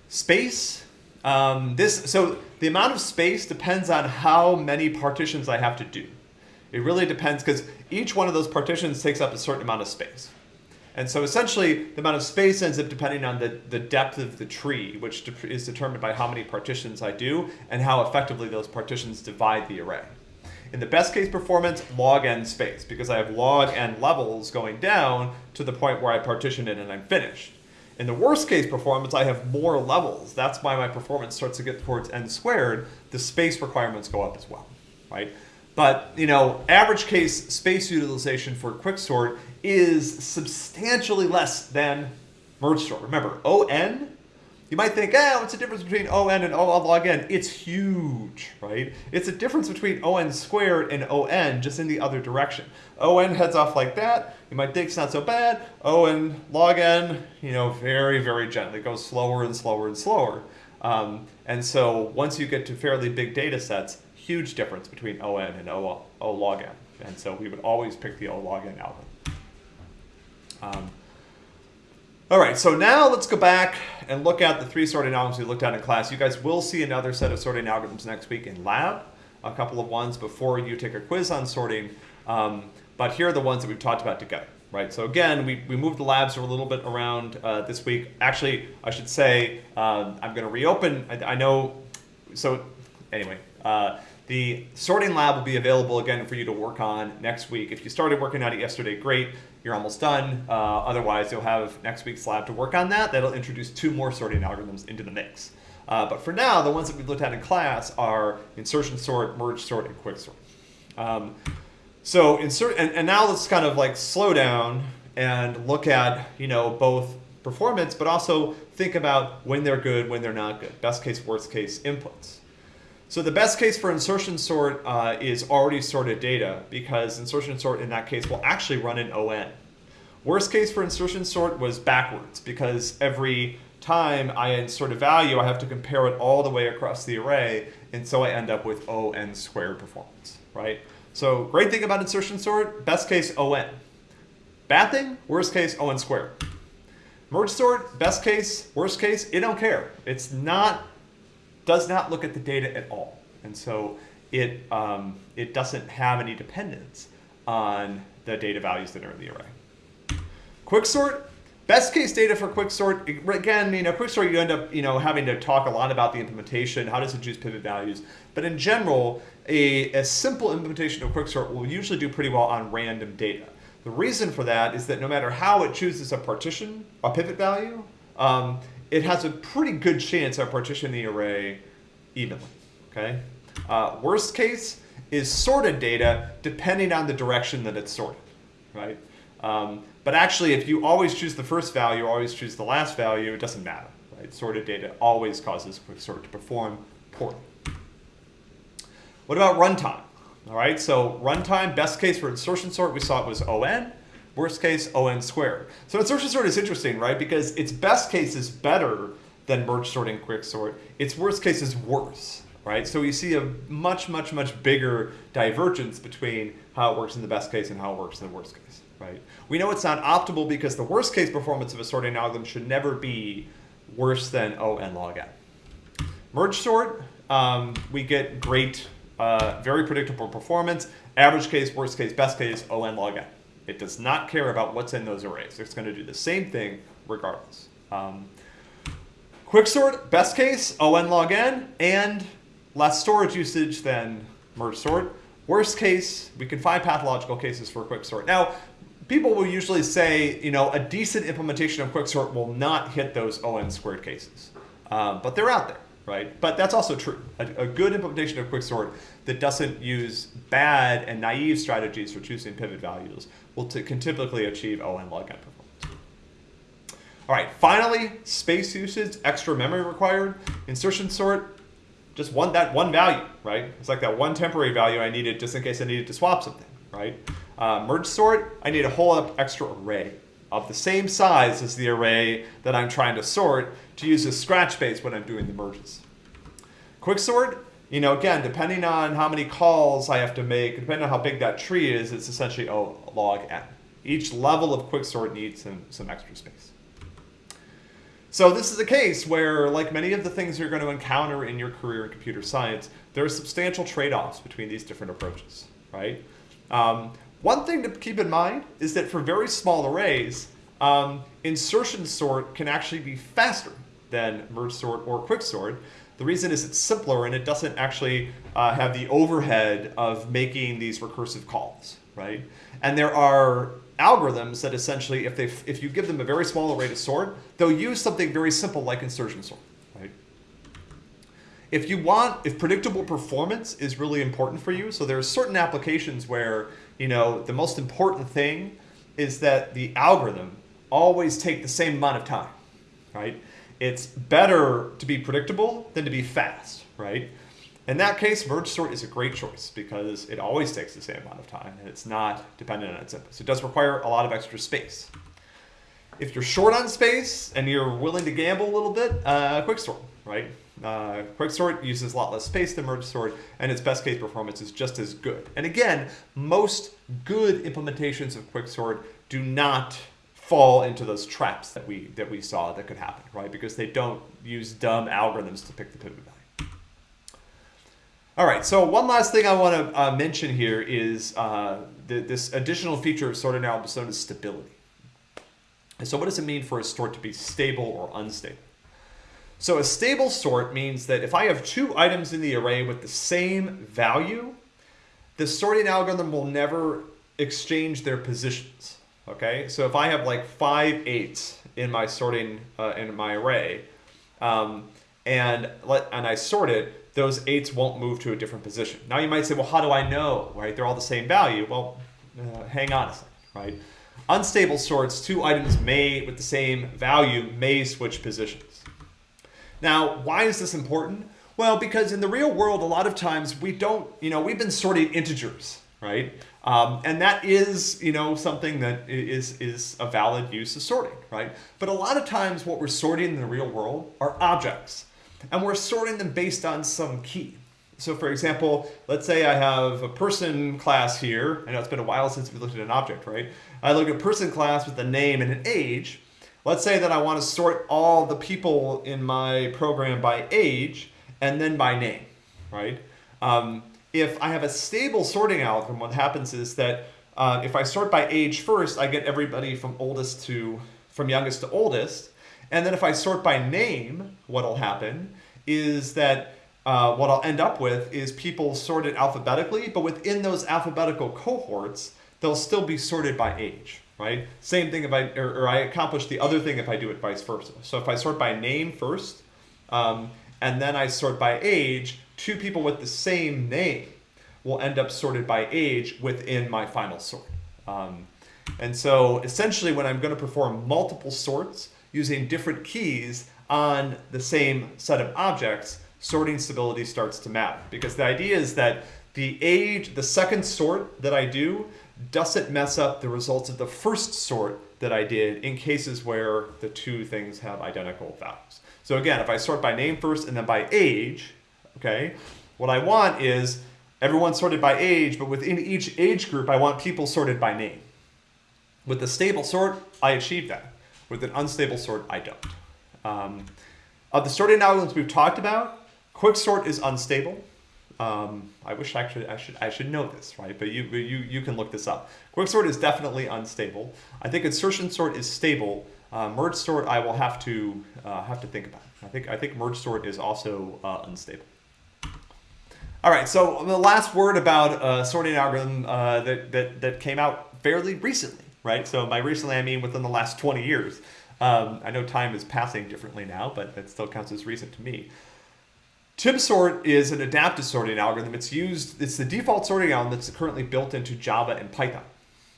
Space, um, this, so the amount of space depends on how many partitions I have to do. It really depends because each one of those partitions takes up a certain amount of space. And so essentially, the amount of space ends up depending on the, the depth of the tree, which de is determined by how many partitions I do and how effectively those partitions divide the array. In the best case performance, log n space, because I have log n levels going down to the point where I partition it and I'm finished. In the worst case performance, I have more levels. That's why my performance starts to get towards n squared. The space requirements go up as well, right? But, you know, average case space utilization for quicksort is substantially less than merge sort. Remember, ON, you might think, ah, what's the difference between ON and O log n? It's huge, right? It's a difference between ON squared and ON just in the other direction. ON heads off like that. You might think it's not so bad. ON log n, you know, very, very gently. It goes slower and slower and slower. Um, and so once you get to fairly big data sets, huge difference between ON and O, o log n. And so we would always pick the O log n algorithm. Um, all right, so now let's go back and look at the three sorting algorithms we looked at in class. You guys will see another set of sorting algorithms next week in lab, a couple of ones before you take a quiz on sorting. Um, but here are the ones that we've talked about together, right? So again, we, we moved the labs a little bit around uh, this week. Actually, I should say um, I'm going to reopen. I, I, know, so anyway, uh, the sorting lab will be available again for you to work on next week. If you started working on it yesterday, great you're almost done. Uh, otherwise, you'll have next week's lab to work on that. That'll introduce two more sorting algorithms into the mix. Uh, but for now, the ones that we've looked at in class are insertion sort, merge sort, and quicksort. Um, so insert, and, and now let's kind of like slow down and look at, you know, both performance, but also think about when they're good, when they're not good. Best case, worst case inputs. So the best case for insertion sort uh, is already sorted data because insertion sort in that case will actually run in ON. Worst case for insertion sort was backwards because every time I insert a value, I have to compare it all the way across the array, and so I end up with ON squared performance, right? So great thing about insertion sort, best case ON. Bad thing, worst case ON squared. Merge sort, best case, worst case, it don't care. It's not does not look at the data at all. And so it, um, it doesn't have any dependence on the data values that are in the array. Quicksort, best case data for quicksort, again, you know, quicksort you end up, you know, having to talk a lot about the implementation, how does it choose pivot values, but in general, a, a simple implementation of quicksort will usually do pretty well on random data. The reason for that is that no matter how it chooses a partition, a pivot value, um, it has a pretty good chance of partitioning the array evenly, okay? Uh, worst case is sorted data depending on the direction that it's sorted, right? Um, but actually, if you always choose the first value, always choose the last value, it doesn't matter, right? Sorted data always causes quicksort to perform poorly. What about runtime? All right, so runtime, best case for insertion sort, we saw it was ON. Worst case, ON squared. So insertion sort is interesting, right? Because its best case is better than merge sorting quick sort. Its worst case is worse, right? So you see a much, much, much bigger divergence between how it works in the best case and how it works in the worst case, right? We know it's not optimal because the worst case performance of a sorting algorithm should never be worse than ON log n. Merge sort, um, we get great, uh, very predictable performance. Average case, worst case, best case, ON log n. It does not care about what's in those arrays. It's going to do the same thing regardless. Um, quicksort, best case, ON log n, and less storage usage than merge sort. Worst case, we can find pathological cases for quicksort. Now, people will usually say, you know, a decent implementation of quicksort will not hit those ON squared cases. Um, but they're out there, right? But that's also true. A, a good implementation of quicksort that doesn't use bad and naive strategies for choosing pivot values will can typically achieve ON log n performance. All right, finally, space usage, extra memory required. Insertion sort, just one that one value, right? It's like that one temporary value I needed just in case I needed to swap something, right? Uh, merge sort, I need a whole extra array of the same size as the array that I'm trying to sort to use as scratch space when I'm doing the merges. Quicksort, you know, again, depending on how many calls I have to make, depending on how big that tree is, it's essentially O log n. Each level of quicksort needs some, some extra space. So this is a case where, like many of the things you're going to encounter in your career in computer science, there are substantial trade-offs between these different approaches, right? Um, one thing to keep in mind is that for very small arrays, um, insertion sort can actually be faster than merge sort or quicksort. The reason is it's simpler and it doesn't actually uh, have the overhead of making these recursive calls, right? And there are algorithms that essentially, if, they if you give them a very small array to sort, they'll use something very simple like insertion sort, right? If you want, if predictable performance is really important for you, so there are certain applications where, you know, the most important thing is that the algorithm always take the same amount of time, right? It's better to be predictable than to be fast, right? In that case, merge sort is a great choice because it always takes the same amount of time and it's not dependent on its input. So it does require a lot of extra space. If you're short on space and you're willing to gamble a little bit, uh, quicksort, right? Uh, quicksort uses a lot less space than merge sort and its best case performance is just as good. And again, most good implementations of quicksort do not fall into those traps that we that we saw that could happen, right? Because they don't use dumb algorithms to pick the pivot value. All right, so one last thing I want to uh, mention here is uh, the, this additional feature of sort analysis known as stability. And so what does it mean for a sort to be stable or unstable? So a stable sort means that if I have two items in the array with the same value, the sorting algorithm will never exchange their positions. Okay, so if I have like five eights in my sorting uh, in my array, um, and let and I sort it, those eights won't move to a different position. Now you might say, well, how do I know? Right, they're all the same value. Well, uh, hang on a second. Right, unstable sorts, two items may with the same value may switch positions. Now, why is this important? Well, because in the real world, a lot of times we don't, you know, we've been sorting integers, right? Um, and that is, you know, something that is, is a valid use of sorting, right? But a lot of times what we're sorting in the real world are objects. And we're sorting them based on some key. So for example, let's say I have a person class here. I know it's been a while since we looked at an object, right? I look at person class with a name and an age. Let's say that I want to sort all the people in my program by age and then by name, right? Um, if I have a stable sorting algorithm, what happens is that uh, if I sort by age first, I get everybody from oldest to from youngest to oldest. And then if I sort by name, what'll happen is that uh, what I'll end up with is people sorted alphabetically, but within those alphabetical cohorts, they'll still be sorted by age, right? Same thing if I, or, or I accomplish the other thing if I do it vice versa. So if I sort by name first, um, and then I sort by age, two people with the same name will end up sorted by age within my final sort. Um, and so essentially when I'm going to perform multiple sorts using different keys on the same set of objects, sorting stability starts to matter. Because the idea is that the age, the second sort that I do doesn't mess up the results of the first sort that I did in cases where the two things have identical values. So again, if I sort by name first and then by age, okay, what I want is everyone sorted by age, but within each age group, I want people sorted by name. With the stable sort, I achieve that. With an unstable sort, I don't. Um, of the sorting algorithms we've talked about, quicksort is unstable. Um, I wish I actually I should I should know this, right? But you you you can look this up. Quicksort is definitely unstable. I think insertion sort is stable. Uh, merge sort I will have to uh, have to think about. I think I think merge sort is also uh, unstable. All right, so the last word about uh, sorting algorithm uh, that, that that came out fairly recently, right? So by recently I mean within the last 20 years. Um, I know time is passing differently now, but that still counts as recent to me. TimSort is an adaptive sorting algorithm. It's used, it's the default sorting algorithm that's currently built into Java and Python.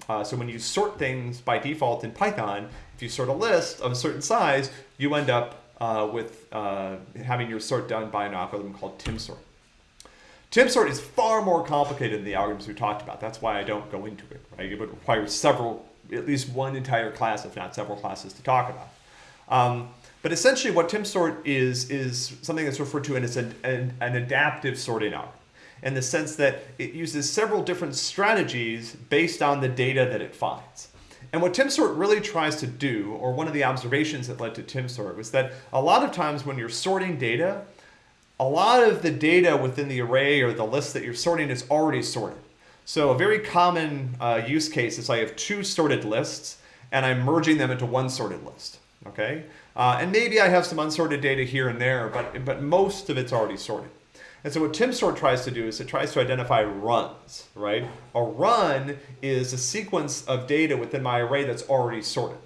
Uh, so when you sort things by default in Python, if you sort a list of a certain size, you end up uh, with uh, having your sort done by an algorithm called TimSort. TimSort is far more complicated than the algorithms we talked about. That's why I don't go into it. Right? It would require several, at least one entire class, if not several classes, to talk about. Um, but essentially what TimSort is, is something that's referred to as an, an, an adaptive sorting algorithm in the sense that it uses several different strategies based on the data that it finds. And what TimSort really tries to do, or one of the observations that led to TimSort, was that a lot of times when you're sorting data, a lot of the data within the array or the list that you're sorting is already sorted. So a very common uh, use case is I have two sorted lists and I'm merging them into one sorted list. Okay, uh, and maybe I have some unsorted data here and there, but, but most of it's already sorted. And so what TimSort tries to do is it tries to identify runs, right? A run is a sequence of data within my array that's already sorted.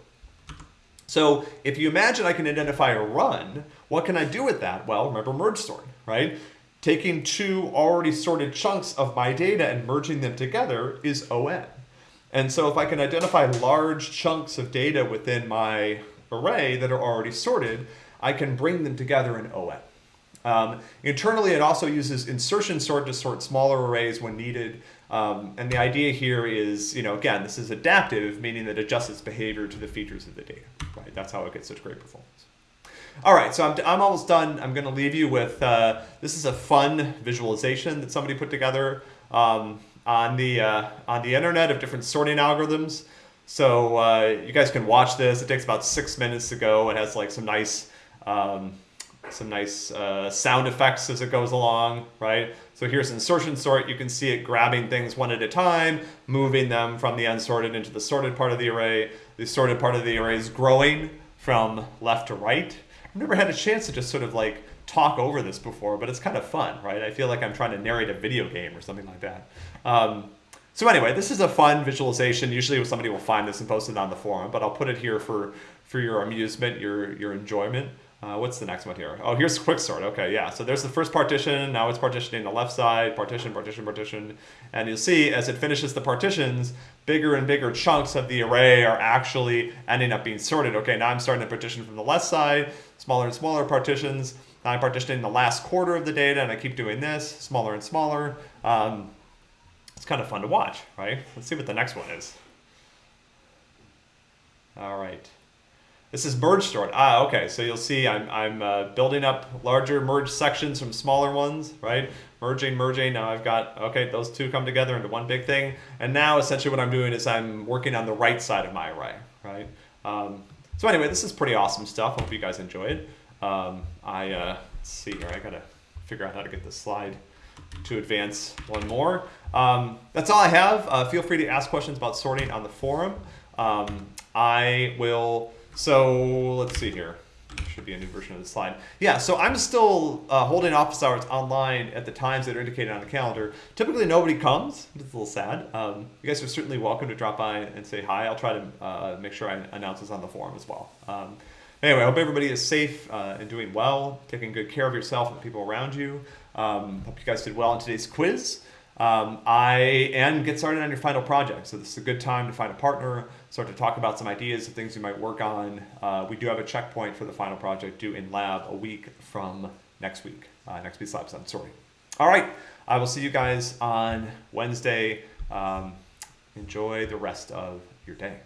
So if you imagine I can identify a run, what can I do with that? Well, remember merge sort, right? Taking two already sorted chunks of my data and merging them together is ON. And so if I can identify large chunks of data within my array that are already sorted, I can bring them together in ON. Um, internally, it also uses insertion sort to sort smaller arrays when needed. Um, and the idea here is, you know, again, this is adaptive, meaning that it adjusts its behavior to the features of the data, right? That's how it gets such great performance. All right, so I'm, I'm almost done. I'm going to leave you with, uh, this is a fun visualization that somebody put together um, on, the, uh, on the internet of different sorting algorithms. So uh, you guys can watch this. It takes about six minutes to go. It has like some nice, um, some nice uh, sound effects as it goes along, right? So here's insertion sort. You can see it grabbing things one at a time, moving them from the unsorted into the sorted part of the array. The sorted part of the array is growing from left to right. I've never had a chance to just sort of like talk over this before, but it's kind of fun, right? I feel like I'm trying to narrate a video game or something like that. Um, so anyway, this is a fun visualization. Usually somebody will find this and post it on the forum, but I'll put it here for, for your amusement, your, your enjoyment. Uh, what's the next one here? Oh, here's quicksort. Okay, yeah. So there's the first partition. Now it's partitioning the left side, partition, partition, partition. And you'll see as it finishes the partitions, bigger and bigger chunks of the array are actually ending up being sorted. Okay, now I'm starting to partition from the left side, smaller and smaller partitions. Now I'm partitioning the last quarter of the data, and I keep doing this, smaller and smaller. Um, it's kind of fun to watch, right? Let's see what the next one is. All right. This is merge sort. Ah, okay. So you'll see I'm, I'm uh, building up larger merge sections from smaller ones, right? Merging, merging. Now I've got, okay, those two come together into one big thing. And now essentially what I'm doing is I'm working on the right side of my array, right? Um, so anyway, this is pretty awesome stuff. Hope you guys enjoy it. Um, I, uh, let's see here. I got to figure out how to get this slide to advance one more. Um, that's all I have. Uh, feel free to ask questions about sorting on the forum. Um, I will, so let's see here. Should be a new version of the slide. Yeah, so I'm still uh, holding office hours online at the times that are indicated on the calendar. Typically nobody comes, it's a little sad. Um, you guys are certainly welcome to drop by and say hi. I'll try to uh, make sure I announce this on the forum as well. Um, anyway, I hope everybody is safe uh, and doing well, taking good care of yourself and the people around you. Um, hope you guys did well in today's quiz. Um, I and get started on your final project. So this is a good time to find a partner, start to talk about some ideas of things we might work on. Uh, we do have a checkpoint for the final project due in lab a week from next week, uh, next week's lab, I'm sorry. All right, I will see you guys on Wednesday. Um, enjoy the rest of your day.